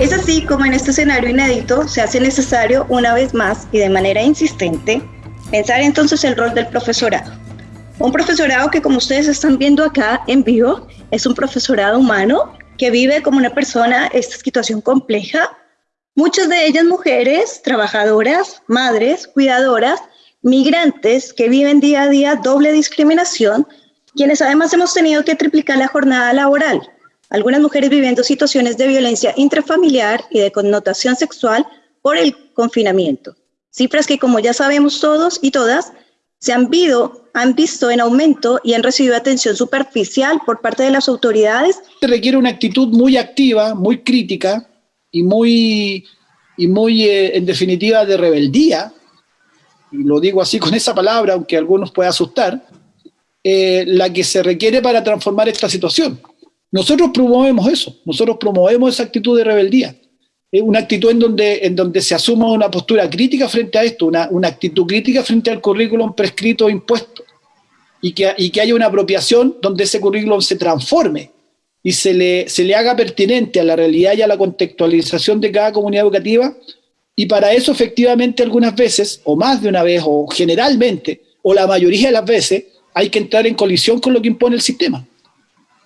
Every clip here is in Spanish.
Es así como en este escenario inédito se hace necesario una vez más y de manera insistente pensar entonces el rol del profesorado. Un profesorado que como ustedes están viendo acá en vivo es un profesorado humano que vive como una persona esta situación compleja, muchas de ellas mujeres, trabajadoras, madres, cuidadoras, migrantes que viven día a día doble discriminación, quienes además hemos tenido que triplicar la jornada laboral, algunas mujeres viviendo situaciones de violencia intrafamiliar y de connotación sexual por el confinamiento. Cifras que, como ya sabemos todos y todas, se han, han visto en aumento y han recibido atención superficial por parte de las autoridades. Se requiere una actitud muy activa, muy crítica y muy, y muy eh, en definitiva, de rebeldía, y lo digo así con esa palabra, aunque a algunos pueda asustar, eh, la que se requiere para transformar esta situación. Nosotros promovemos eso, nosotros promovemos esa actitud de rebeldía. Una actitud en donde, en donde se asuma una postura crítica frente a esto, una, una actitud crítica frente al currículum prescrito o impuesto, y que, y que haya una apropiación donde ese currículum se transforme y se le, se le haga pertinente a la realidad y a la contextualización de cada comunidad educativa, y para eso efectivamente algunas veces, o más de una vez, o generalmente, o la mayoría de las veces, hay que entrar en colisión con lo que impone el sistema.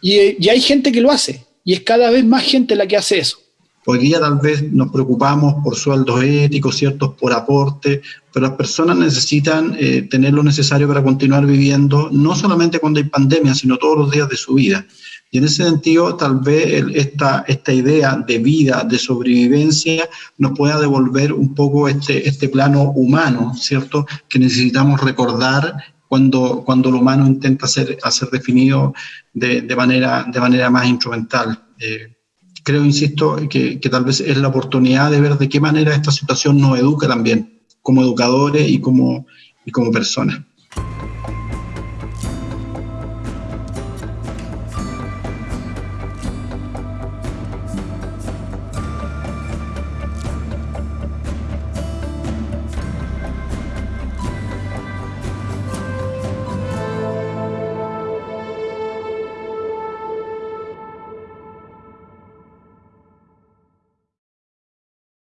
Y, hay gente que lo hace, y es cada vez más gente la que hace eso. Hoy día tal vez nos preocupamos por sueldos éticos, ciertos, por aporte, pero las personas necesitan eh, tener lo necesario para continuar viviendo, no solamente cuando hay pandemia, sino todos los días de su vida. Y en ese sentido, tal vez esta, esta idea de vida, de sobrevivencia, nos pueda devolver un poco este, este plano humano, ¿cierto? Que necesitamos recordar cuando, cuando lo humano intenta ser, definido de, de, manera, de manera más instrumental. Eh, creo, insisto, que, que, tal vez es la oportunidad de ver de qué manera esta situación nos educa también, como educadores y como, y como personas.